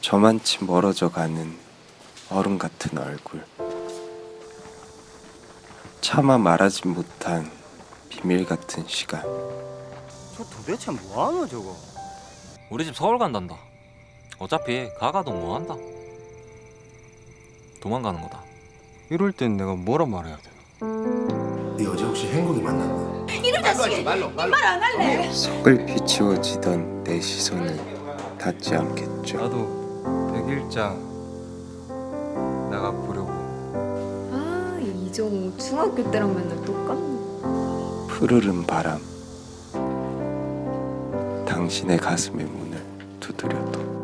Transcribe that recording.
저만치 멀어져 가는 얼음 같은 얼굴. 차마 말하지 못한 비밀 같은 시간. 저 도대체 뭐하노 저거 우리 집 서울 간단다. 어차피 가가도 뭐한다. 도망가는 거다. 이럴 땐 내가 뭐라 말해야 되나? 네 어제 혹시 행복이 만났나? 속을 비치워지던 내 시선은 닿지 않겠죠. 나도 백일장 나가 보려고 아 이정우 중학교 때랑 맨날 똑같네 푸르른 바람. 당신의 가슴의 문을 두드려도